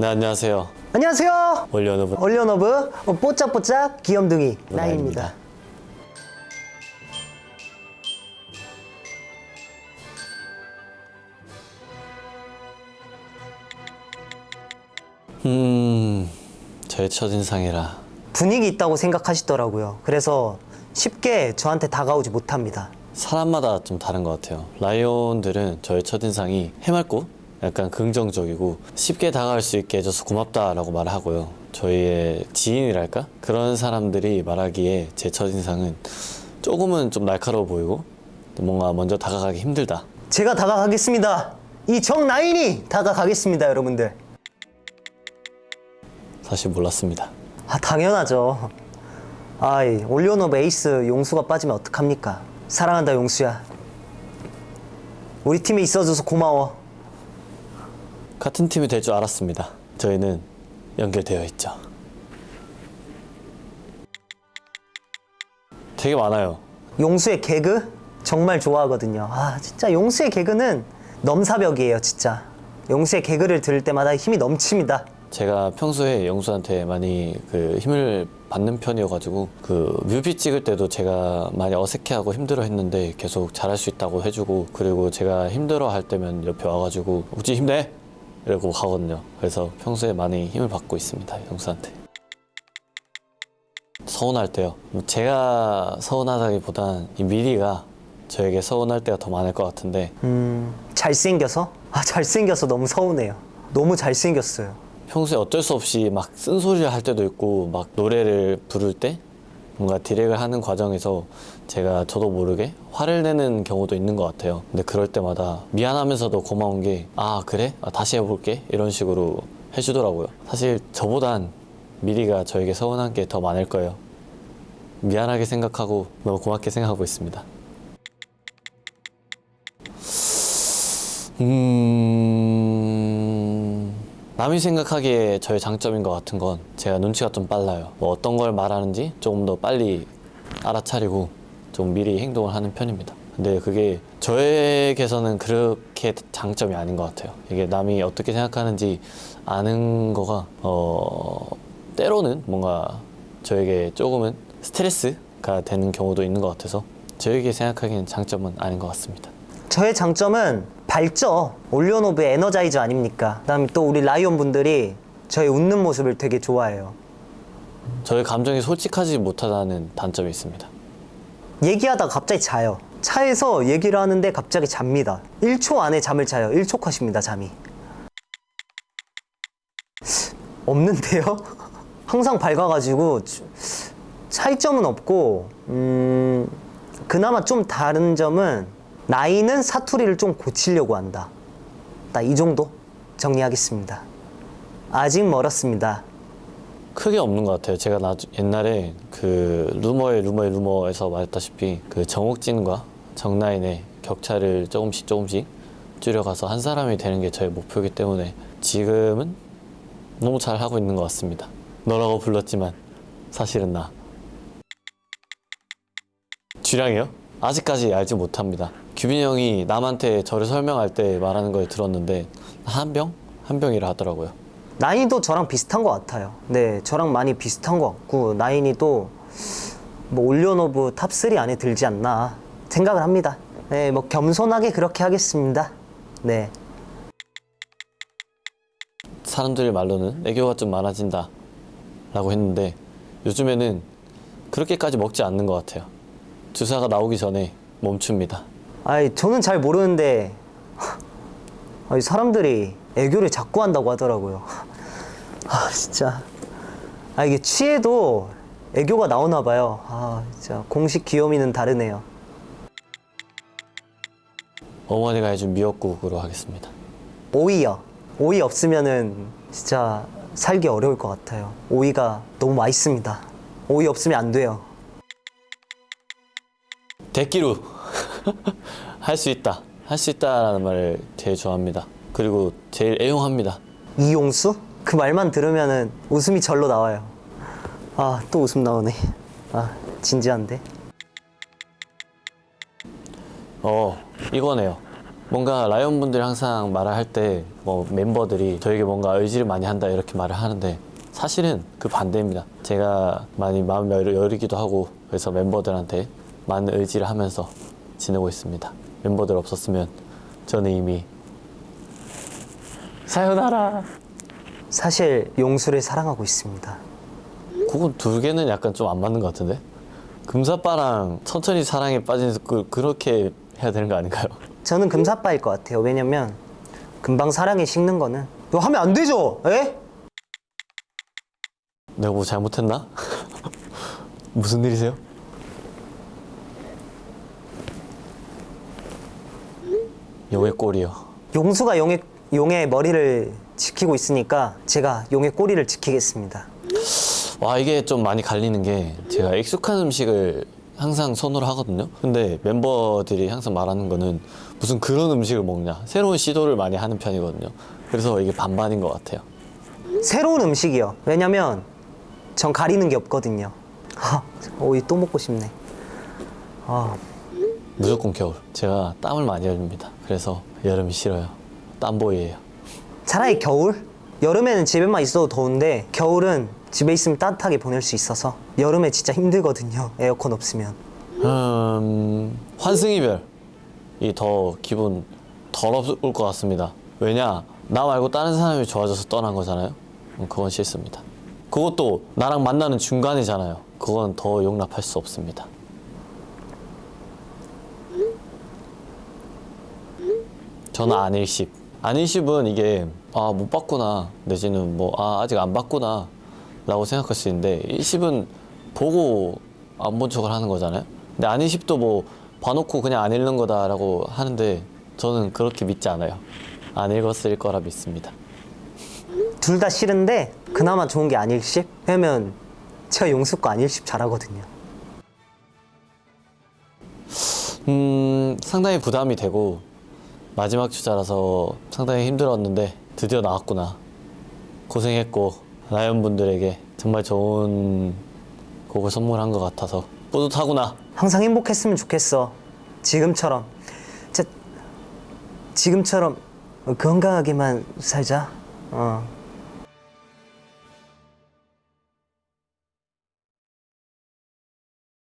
네 안녕하세요 안녕하세요. 온리원오브 온리원오브 뽀짝뽀짝 귀염둥이 나인입니다. 음 저의 첫인상이라 분위기 있다고 생각하시더라고요. 그래서 쉽게 저한테 다가오지 못합니다. 사람마다 좀 다른 것 같아요 라이온들은 저의 첫인상이 해맑고 약간 긍정적이고 쉽게 다가갈 수 있게 해줘서 고맙다라고 말하고요 저희의 지인이랄까? 그런 사람들이 말하기에 제 첫인상은 조금은 좀 날카로워 보이고 뭔가 먼저 다가가기 힘들다 제가 다가가겠습니다. 이 정나인이 다가가겠습니다, 여러분들. 사실 몰랐습니다 아, 당연하죠. 아이, 온리원오브 에이스 용수가 빠지면 어떡합니까? 사랑한다, 용수야. 우리 팀에 있어줘서 고마워. 같은 팀이 될 줄 알았습니다 저희는 연결되어 있죠 되게 많아요 용수의 개그 정말 좋아하거든요. 아, 진짜 용수의 개그는 넘사벽이에요, 진짜. 용수의 개그를 들을 때마다 힘이 넘칩니다. 제가 평소에 영수한테 많이 그 힘을 받는 편이어가지고 그 뮤비 찍을 때도 제가 많이 어색해하고 힘들어 했는데 계속 잘할 수 있다고 해주고 그리고 제가 힘들어 할 때면 옆에 와가지고 우지 힘내 이러고 가거든요. 그래서 평소에 많이 힘을 받고 있습니다 영수한테. 서운할 때요. 뭐 제가 서운하다기보단 이 미리가 저에게 서운할 때가 더 많을 것 같은데 음, 잘생겨서? 아, 잘생겨서 너무 서운해요. 너무 잘생겼어요. 평소에 어쩔 수 없이 막 쓴소리를 할 때도 있고 막 노래를 부를 때 뭔가 디렉을 하는 과정에서 제가 저도 모르게 화를 내는 경우도 있는 것 같아요. 근데 그럴 때마다 미안하면서도 고마운 게 아 그래? 아, 다시 해볼게 이런 식으로 해주더라고요. 사실 저보단 미리가 저에게 서운한 게 더 많을 거예요. 미안하게 생각하고 너무 고맙게 생각하고 있습니다. 음... 남이 생각하기에 저의 장점인 것 같은 건 제가 눈치가 좀 빨라요. 뭐 어떤 걸 말하는지 조금 더 빨리 알아차리고 좀 미리 행동을 하는 편입니다. 근데 그게 저에게서는 그렇게 장점이 아닌 것 같아요. 이게 남이 어떻게 생각하는지 아는 거가 어 때로는 뭔가 저에게 조금은 스트레스가 되는 경우도 있는 것 같아서 저에게 생각하기엔 장점은 아닌 것 같습니다. 저의 장점은 밝죠. 올리언오브의 에너자이저 아닙니까? 그다음에 또 우리 라이온 분들이 저의 웃는 모습을 되게 좋아해요. 저의 감정이 솔직하지 못하다는 단점이 있습니다. 얘기하다가 갑자기 자요. 차에서 얘기를 하는데 갑자기 잡니다. 1초 안에 잠을 자요. 1초 컷입니다, 잠이. 없는데요? 항상 밝아가지고 주- 차이점은 없고 음, 그나마 좀 다른 점은 나이는 사투리를 좀 고치려고 한다. 딱이 정도 정리하겠습니다. 아직 멀었습니다. 크게 없는 것 같아요. 제가 나주, 옛날에 그 루머의 루머의 루머에서 말했다시피 그 정옥진과 정나인의 격차를 조금씩 조금씩 줄여가서 한 사람이 되는 게 저의 목표이기 때문에 지금은 너무 잘 하고 있는 것 같습니다. 너라고 불렀지만 사실은 나. 주량이요? 아직까지 알지 못합니다. 규빈이 형이 남한테 저를 설명할 때 말하는 걸 들었는데 한 병? 한 병이라 하더라고요. 나인이도 저랑 비슷한 것 같아요. 네, 저랑 많이 비슷한 것 같고 나인이도 뭐 OnlyOneOf 탑3 안에 들지 않나 생각을 합니다. 네, 뭐 겸손하게 그렇게 하겠습니다. 네. 사람들 말로는 애교가 좀 많아진다 라고 했는데 요즘에는 그렇게까지 먹지 않는 것 같아요 주사가 나오기 전에 멈춥니다 아이, 저는 잘 모르는데 아이, 사람들이 애교를 자꾸 한다고 하더라고요. 아, 진짜. 아, 이게 취해도 애교가 나오나 봐요. 아, 진짜 공식 귀요미는 다르네요. 어머니가 해준 미역국으로 하겠습니다 오이요. 오이 없으면은 진짜 살기 어려울 것 같아요. 오이가 너무 맛있습니다. 오이 없으면 안 돼요. 대기루 할수 있다 할 수 있다라는 말을 제일 좋아합니다 그리고 제일 애용합니다 이용수? 그 말만 들으면은 웃음이 절로 나와요. 아, 또 웃음 나오네. 아, 진지한데. 어 이거네요 뭔가 라이온 분들이 항상 말을 할 때 뭐 멤버들이 저에게 뭔가 의지를 많이 한다 이렇게 말을 하는데 사실은 그 반대입니다. 제가 많이 마음 열- 여리기도 하고 그래서 멤버들한테 많은 의지를 하면서 지내고 있습니다. 멤버들 없었으면 저는 이미 사요나라. 사실 용수를 사랑하고 있습니다. 그건 두 개는 약간 좀 안 맞는 것 같은데? 금사빠랑 천천히 사랑에 빠진 그 그렇게 해야 되는 거 아닌가요? 저는 금사빠일 것 같아요. 왜냐면 금방 사랑에 식는 거는 이거 하면 안 되죠. 에? 내가 뭐 잘못했나? 무슨 일이세요? 용의 꼴이요. 용수가 용의 용의 머리를 지키고 있으니까 제가 용의 꼬리를 지키겠습니다. 와 이게 좀 많이 갈리는 게 제가 익숙한 음식을 항상 선호를 하거든요. 근데 멤버들이 항상 말하는 거는 무슨 그런 음식을 먹냐 새로운 시도를 많이 하는 편이거든요. 그래서 이게 반반인 것 같아요. 새로운 음식이요. 왜냐면 전 가리는 게 없거든요. 아, 오이 또 먹고 싶네. 아, 무조건 겨울. 제가 땀을 많이 흘립니다. 그래서 여름이 싫어요. 땀보이예요. 차라리 겨울? 여름에는 집에만 있어도 더운데 겨울은 집에 있으면 따뜻하게 보낼 수 있어서 여름에 진짜 힘들거든요. 에어컨 없으면. 음, 환승이별이 더 기분 더럽을 것 같습니다. 왜냐? 나 말고 다른 사람이 좋아져서 떠난 거잖아요. 음, 그건 싫습니다. 그것도 나랑 만나는 중간이잖아요. 그건 더 용납할 수 없습니다. 저는 안일십. 안일십은 이게 아 못 봤구나 내지는 뭐 아 아직 안 봤구나 라고 생각할 수 있는데 일십은 보고 안 본 척을 하는 거잖아요. 근데 안일십도 뭐 봐놓고 그냥 안 읽는 거다 라고 하는데 저는 그렇게 믿지 않아요. 안 읽었을 거라 믿습니다. 둘 다 싫은데 그나마 좋은 게 안일십? 왜냐면 제가 용수 거 안일십 잘하거든요. 음, 상당히 부담이 되고 마지막 주자라서 상당히 힘들었는데 드디어 나왔구나. 고생했고 라이언 분들에게 정말 좋은 곡을 선물한 것 같아서 뿌듯하구나. 항상 행복했으면 좋겠어. 지금처럼. 진짜 지금처럼 건강하게만 살자. 어.